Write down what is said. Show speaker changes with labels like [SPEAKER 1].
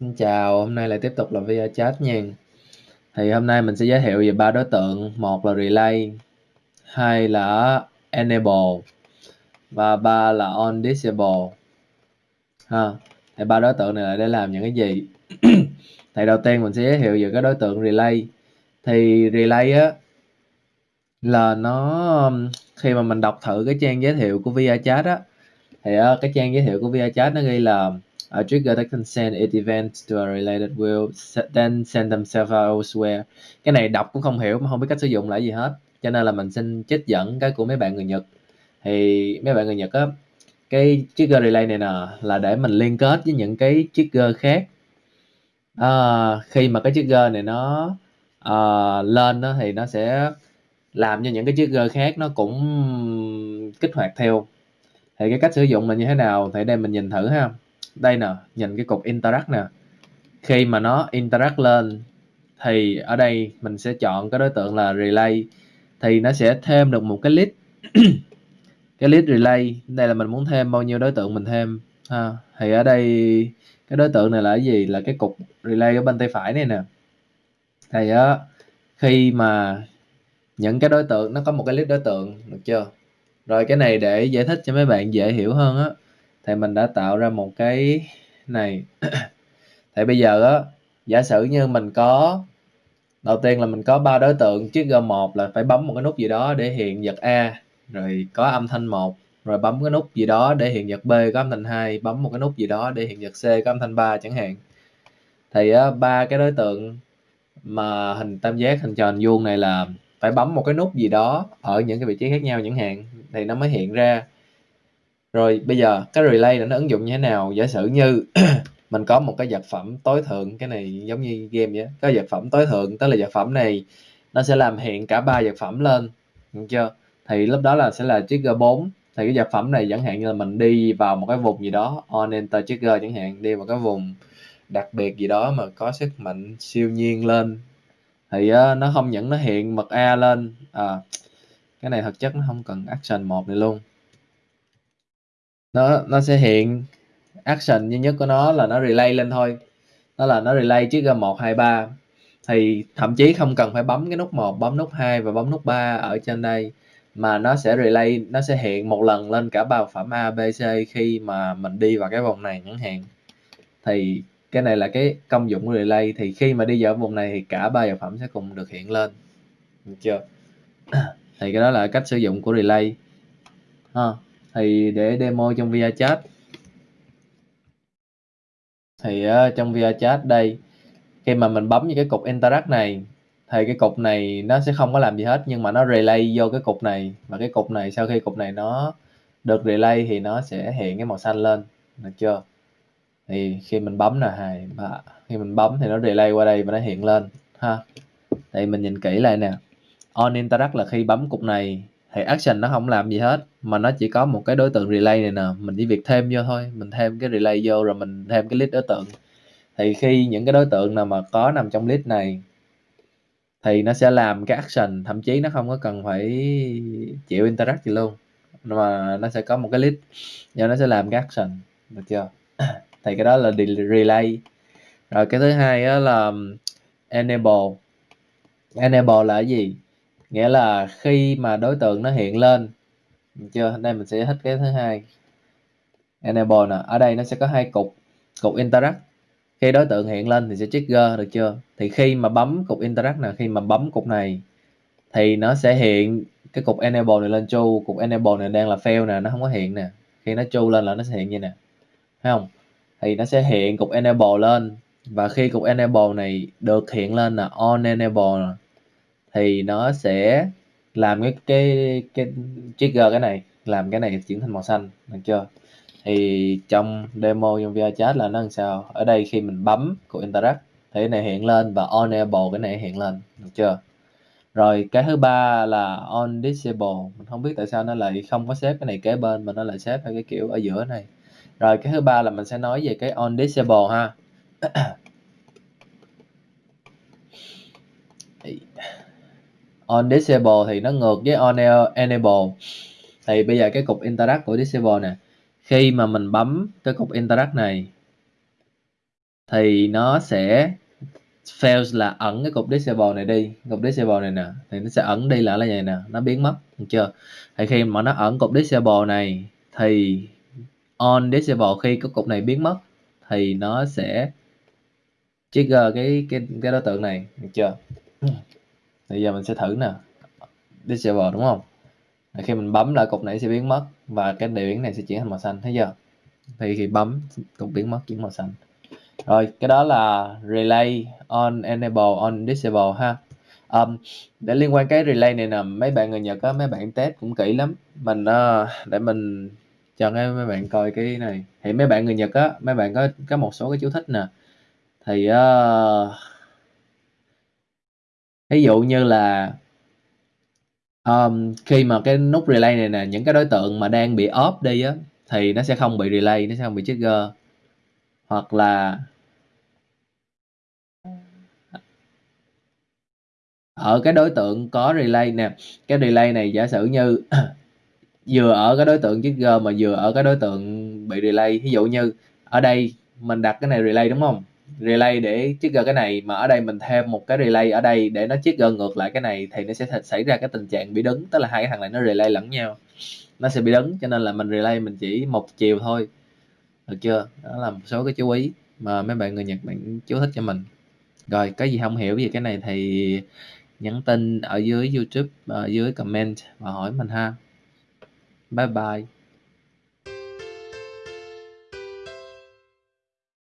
[SPEAKER 1] Xin chào, hôm nay lại tiếp tục là video chat nha. Thì hôm nay mình sẽ giới thiệu về ba đối tượng, một là relay, hai là enable và ba là on disable. Ha. Thì ba đối tượng này là để làm những cái gì? thì đầu tiên mình sẽ giới thiệu về cái đối tượng relay. Thì relay á là nó khi mà mình đọc thử cái trang giới thiệu của VR chat á thì cái trang giới thiệu của VR chat nó ghi là uh, trigger that can send it events to a related will then send themselves elsewhere. Cái này đọc cũng không hiểu mà không biết cách sử dụng là gì hết. Cho nên là mình xin trích dẫn cái của mấy bạn người Nhật. Thì mấy bạn người Nhật á cái trigger relay này nè là để mình liên kết với những cái trigger khác. À, khi mà cái trigger này nó uh, lên đó thì nó sẽ làm cho những cái trigger khác nó cũng kích hoạt theo. Thì cái cách sử dụng là như thế nào thì đây mình nhìn thử ha đây nè, nhìn cái cục interact nè. Khi mà nó interact lên, thì ở đây mình sẽ chọn cái đối tượng là relay. Thì nó sẽ thêm được một cái list cái list relay, đây là mình muốn thêm bao nhiêu đối tượng mình thêm. Ha, thì ở đây cái đối tượng này là cái gì? Là cái cục relay ở bên tay phải này nè. Thì á, khi mà những cái đối tượng, nó có một cái list đối tượng, được chưa? Rồi cái này để giải thích cho mấy bạn dễ hiểu hơn á thì mình đã tạo ra một cái này. Thì bây giờ á, giả sử như mình có, đầu tiên là mình có ba đối tượng, chiếc G1 là phải bấm một cái nút gì đó để hiện vật A, rồi có âm thanh 1 rồi bấm cái nút gì đó để hiện vật B có âm thanh 2 bấm một cái nút gì đó để hiện vật C có âm thanh 3 chẳng hạn. Thì ba cái đối tượng mà hình tam giác, hình tròn vuông này là phải bấm một cái nút gì đó ở những cái vị trí khác nhau chẳng hạn, thì nó mới hiện ra rồi bây giờ cái relay nó ứng dụng như thế nào? Giả sử như mình có một cái vật phẩm tối thượng cái này giống như game vậy có vật phẩm tối thượng tức là vật phẩm này nó sẽ làm hiện cả ba vật phẩm lên. Được chưa? Thì lúc đó là sẽ là trigger 4 thì cái vật phẩm này chẳng hạn như là mình đi vào một cái vùng gì đó on enter trigger chẳng hạn đi vào cái vùng đặc biệt gì đó mà có sức mạnh siêu nhiên lên thì uh, nó không những nó hiện mật A lên. À, cái này thực chất nó không cần action một này luôn nó nó sẽ hiện action duy nhất của nó là nó relay lên thôi. Đó là nó relay trước ra một, hai, ba. Thì thậm chí không cần phải bấm cái nút 1 bấm nút 2 và bấm nút 3 ở trên đây, mà nó sẽ relay, nó sẽ hiện một lần lên cả ba phẩm A, B, C khi mà mình đi vào cái vòng này chẳng hạn. Thì cái này là cái công dụng của relay. Thì khi mà đi vào vùng này thì cả ba vật phẩm sẽ cùng được hiện lên. Được chưa? Thì cái đó là cách sử dụng của relay. Ha thì để demo trong VR chat. Thì uh, trong VR chat đây khi mà mình bấm vào cái cục interact này thì cái cục này nó sẽ không có làm gì hết nhưng mà nó relay vô cái cục này. Và cái cục này sau khi cục này nó được relay thì nó sẽ hiện cái màu xanh lên. Được chưa? Thì khi mình bấm là hai ba khi mình bấm thì nó relay qua đây và nó hiện lên ha. Thì mình nhìn kỹ lại nè. On interact là khi bấm cục này thì action nó không làm gì hết, mà nó chỉ có một cái đối tượng relay này nè. Mình chỉ việc thêm vô thôi, mình thêm cái relay vô rồi mình thêm cái list đối tượng. Thì khi những cái đối tượng nào mà có nằm trong list này, thì nó sẽ làm cái action, thậm chí nó không có cần phải chịu interact gì luôn. Mà nó sẽ có một cái list và nó sẽ làm cái action, được chưa? Thì cái đó là relay. Rồi cái thứ hai đó là um, enable. Enable là cái gì? Nghĩa là khi mà đối tượng nó hiện lên được chưa? Đây mình sẽ hết cái thứ hai. Enable nè, ở đây nó sẽ có hai cục cục interact. Khi đối tượng hiện lên thì sẽ trigger được chưa? Thì khi mà bấm cục interact nè, khi mà bấm cục này thì nó sẽ hiện cái cục enable này lên chu cục enable này đang là fail nè, nó không có hiện nè. Khi nó chu lên là nó sẽ hiện như nè, thấy không? Thì nó sẽ hiện cục enable lên và khi cục enable này được hiện lên là on enable thì nó sẽ làm cái cái cái trigger cái này, làm cái này chuyển thành màu xanh, được chưa? Thì trong demo trong VR chat là nó làm sao? Ở đây khi mình bấm của interact thì cái này hiện lên và enable cái này hiện lên, được chưa? Rồi cái thứ ba là on disable, mình không biết tại sao nó lại không có xếp cái này kế bên mà nó lại xếp theo cái kiểu ở giữa này. Rồi cái thứ ba là mình sẽ nói về cái on disable ha. on disable thì nó ngược với on enable. Thì bây giờ cái cục interact của disable nè, khi mà mình bấm cái cục interact này, thì nó sẽ fails là ẩn cái cục disable này đi. Cục disable này nè, thì nó sẽ ẩn đi là là vậy nè, nó biến mất, được chưa? Thì khi mà nó ẩn cục disable này, thì on disable khi cái cục này biến mất, thì nó sẽ trigger cái cái cái đối tượng này, được chưa? Bây giờ mình sẽ thử nè. Disable đúng không? Thì khi mình bấm lại cục này sẽ biến mất và cái đề biến này sẽ chuyển thành màu xanh thấy chưa? Thì khi bấm cục biến mất chuyển màu xanh. Rồi cái đó là relay on enable on disable ha. Um, để liên quan cái relay này nè mấy bạn người Nhật á mấy bạn test cũng kỹ lắm. Mình uh, để mình cho cái mấy bạn coi cái này. Thì mấy bạn người Nhật á mấy bạn có có một số cái chú thích nè. Thì uh, ví dụ như là um, khi mà cái nút relay này nè những cái đối tượng mà đang bị off đi á thì nó sẽ không bị relay nó sẽ không bị trigger. Hoặc là ở cái đối tượng có relay nè cái relay này giả sử như vừa ở cái đối tượng trigger mà vừa ở cái đối tượng bị relay. Ví dụ như ở đây mình đặt cái này relay đúng không? Relay để trigger cái này, mà ở đây mình thêm một cái relay ở đây để nó trigger ngược lại cái này thì nó sẽ xảy ra cái tình trạng bị đứng. Tức là hai cái thằng này nó relay lẫn nhau, nó sẽ bị đứng, cho nên là mình relay mình chỉ một chiều thôi. Được chưa? Đó là một số cái chú ý mà mấy bạn người Nhật bạn chú thích cho mình. Rồi, cái gì không hiểu về cái này thì nhắn tin ở dưới YouTube, ở dưới comment và hỏi mình ha. Bye bye.